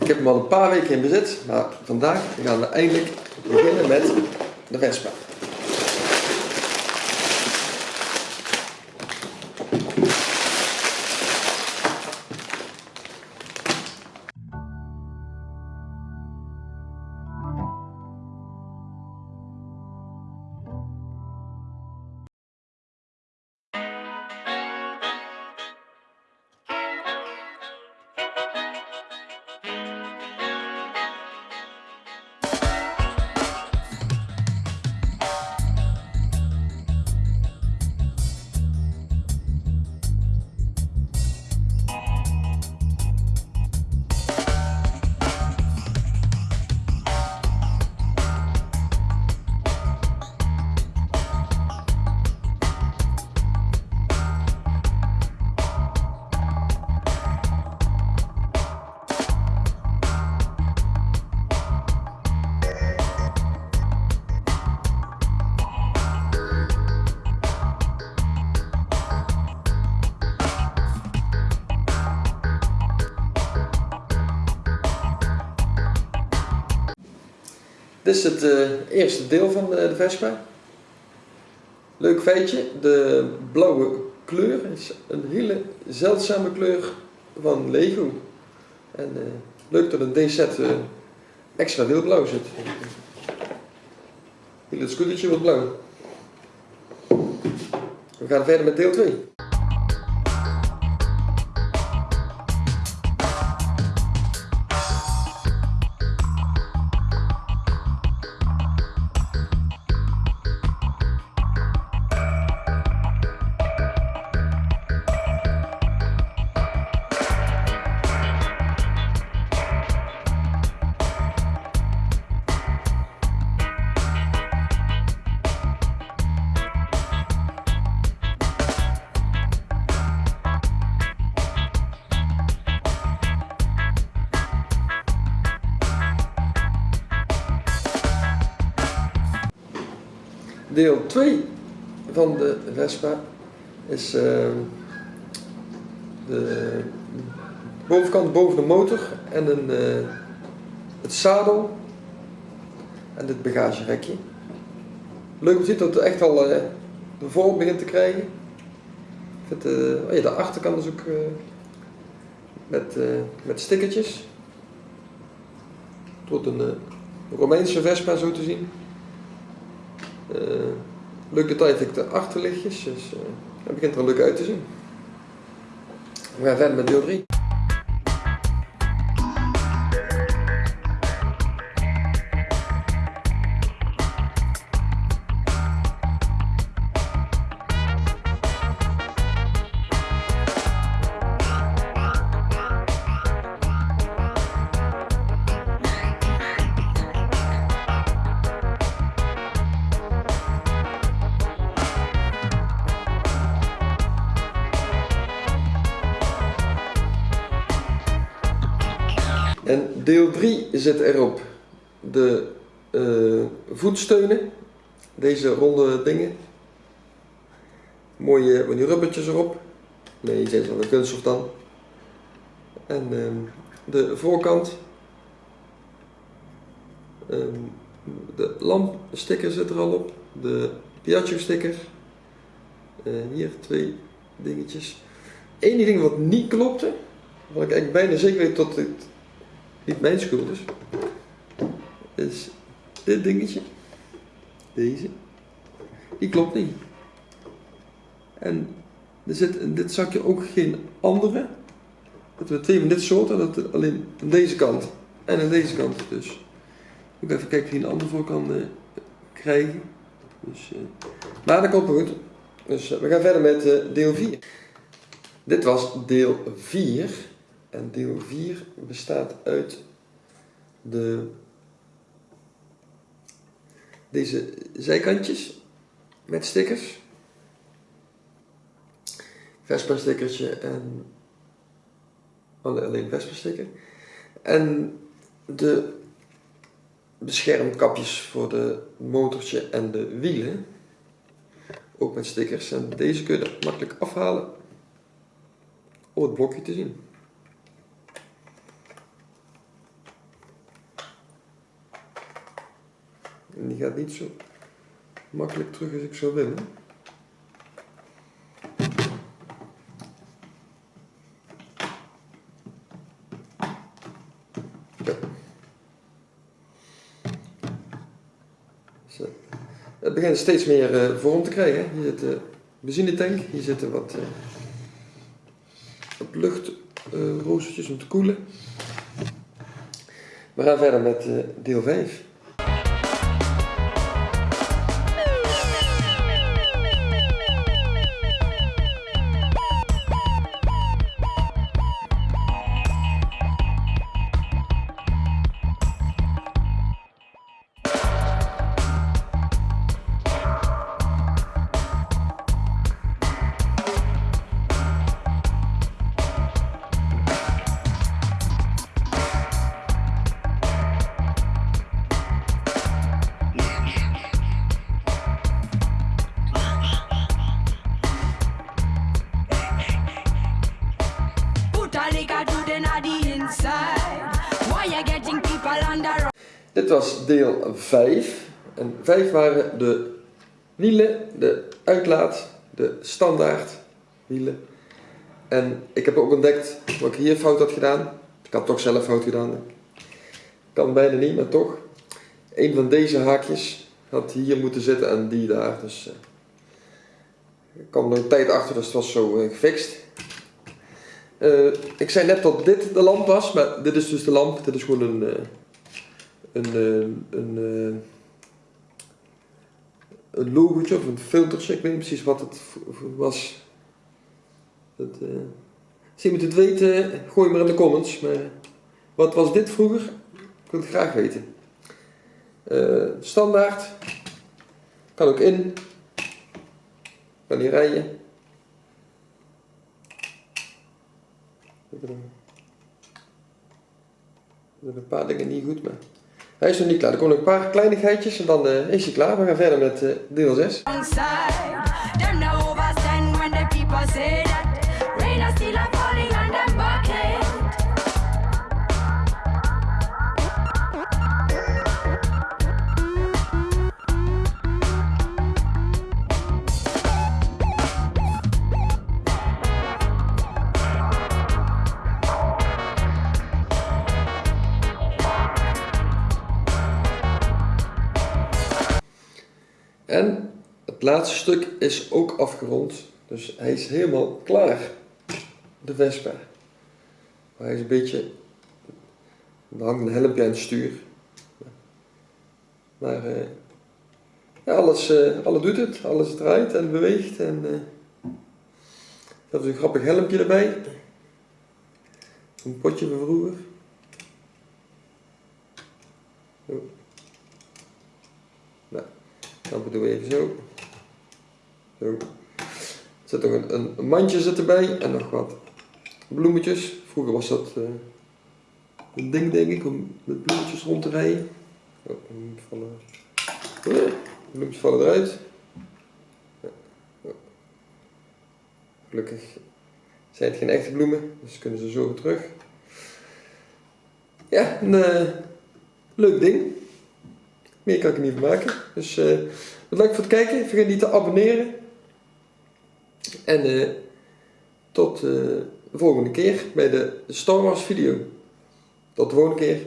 Ik heb hem al een paar weken in bezit, maar vandaag gaan we eindelijk beginnen met de Vespa. Dit is het eh, eerste deel van de, de Vespa. Leuk feitje, de blauwe kleur is een hele zeldzame kleur van Lego. En eh, leuk dat een D-set eh, extra deel blauw zit. Heel het scootertje wordt blauw. We gaan verder met deel 2. Deel 2 van de Vespa is ehm, de bovenkant boven de motor en een, eh, het zadel en dit bagagerekje. Leuk om te zien dat het echt al eh, de vorm begint te krijgen. Eh, oh ja, de achterkant is ook met, met stickertjes. Wordt een Romeinse Vespa zo te zien. Uh, leuk detail vind ik de achterlichtjes, dus uh, dat begint er leuk uit te zien. We gaan verder met deel 3. En deel 3 zit erop de eh, voetsteunen, deze ronde dingen. Mooie van die rubbertjes erop. Nee, die zijn van een kunststof dan. En ehm, de voorkant. Ehm, de lampsticker zit er al op. De Piaggio sticker. Eh, hier twee dingetjes. Eén ding wat niet klopte, wat ik eigenlijk bijna zeker weet dat het niet mijn schuld is, is dit dingetje, deze, die klopt niet. En er zit in dit zakje ook geen andere. Dat we twee van dit soort, dat het alleen aan deze kant en aan deze kant. Dus ik even kijken of een andere voor kan uh, krijgen. Dus, uh, maar dat komt goed. Dus uh, we gaan verder met deel 4. Dit was deel 4. En deel 4 bestaat uit de, deze zijkantjes met stickers. Vespa stickertje en alleen Vespa sticker. En de beschermkapjes voor de motortje en de wielen. Ook met stickers. En deze kun je makkelijk afhalen om het blokje te zien. En die gaat niet zo makkelijk terug als ik zou willen. Het begint steeds meer eh, vorm te krijgen. Hier zit de benzinetank, hier zitten wat, uh, wat luchtroostertjes om te koelen. We gaan verder met uh, deel 5. Dit was deel 5. En 5 waren de wielen, de uitlaat, de standaard wielen. En ik heb ook ontdekt wat ik hier fout had gedaan. Ik had toch zelf fout gedaan. Kan bijna niet, maar toch. Een van deze haakjes had hier moeten zitten en die daar. Dus ik kwam er een tijd achter, dus het was zo uh, gefixt. Uh, ik zei net dat dit de lamp was, maar dit is dus de lamp. Dit is gewoon een, een, uh, een, een logootje of een filtertje. Ik weet niet precies wat het was. Dat, als iemand het weet, gooi maar in de comments. Maar wat was dit vroeger? Ik wil het graag weten. standaard. Kan ook in. Kan hier rijden. Er zijn een paar dingen niet goed, maar hij is nog niet klaar. Er komen nog een paar kleinigheidjes en dan uh, is hij klaar. We gaan verder met uh, deel 6. En het laatste stuk is ook afgerond. Dus hij is helemaal klaar. De Vespa. Maar hij is een beetje... Er hangt een helmpje aan het stuur. Maar uh, ja, alles, uh, alles doet het. Alles draait en beweegt. En, uh, dat is een grappig helmpje erbij. Een potje van vroeger. Oh. Nou. Doen we even zo. Zo. Er zit nog een, mandje zit erbij en nog wat bloemetjes. Vroeger was dat uh, een ding denk ik om met bloemetjes rond te rijden. Oh, vallen. Oh, bloemetjes vallen eruit. Ja. Oh. Gelukkig zijn het geen echte bloemen, dus kunnen ze zo weer terug. Ja, een uh, leuk ding. Meer kan ik niet maken. Dus uh, bedankt voor het kijken. Vergeet niet te abonneren. En uh, tot uh, de volgende keer bij de Star Wars video. Tot de volgende keer.